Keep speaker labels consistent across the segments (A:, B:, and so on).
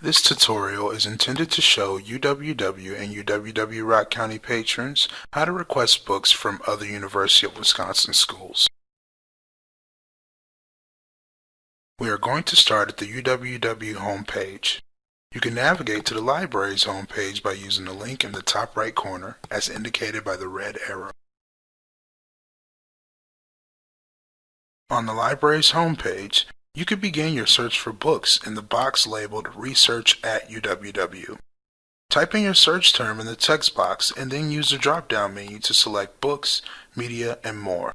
A: This tutorial is intended to show UWW and UWW Rock County patrons how to request books from other University of Wisconsin schools. We are going to start at the UWW homepage. You can navigate to the library's homepage by using the link in the top right corner as indicated by the red arrow. On the library's homepage, you could begin your search for books in the box labeled Research at UWW. Type in your search term in the text box and then use the drop-down menu to select Books, Media, and More,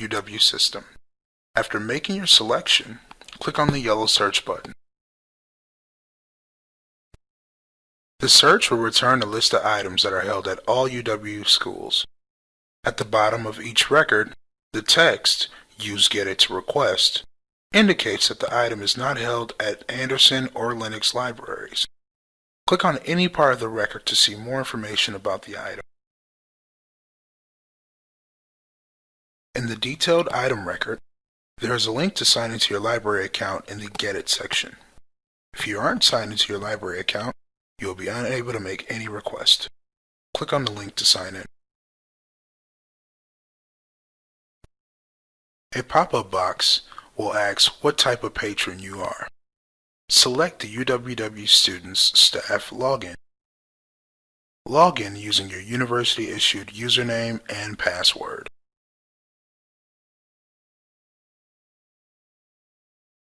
A: UW System. After making your selection, click on the yellow search button. The search will return a list of items that are held at all UW schools. At the bottom of each record, the text, Use Get It to Request, indicates that the item is not held at Andersen or Lenox libraries. Click on any part of the record to see more information about the item. In the detailed item record, there is a link to sign into your library account in the Get It section. If you aren't signed into your library account, you will be unable to make any request. Click on the link to sign in. A pop-up box will ask what type of patron you are. Select the UWW Students Staff Login. Log in using your university-issued username and password.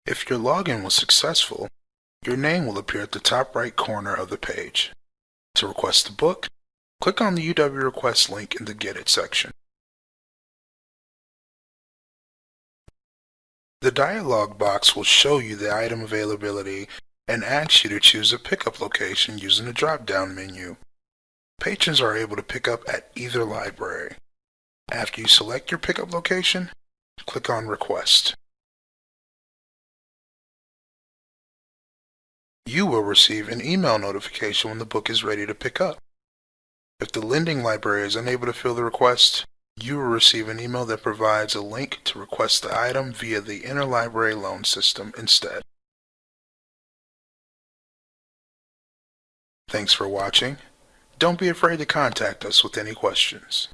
A: If your login was successful, your name will appear at the top right corner of the page. To request a book, click on the UW Request link in the Get It section. The dialog box will show you the item availability and ask you to choose a pickup location using the drop-down menu. Patrons are able to pick up at either library. After you select your pickup location, click on Request. You will receive an email notification when the book is ready to pick up. If the lending library is unable to fill the request, you will receive an email that provides a link to request the item via the interlibrary loan system instead. Thanks for watching. Don't be afraid to contact us with any questions.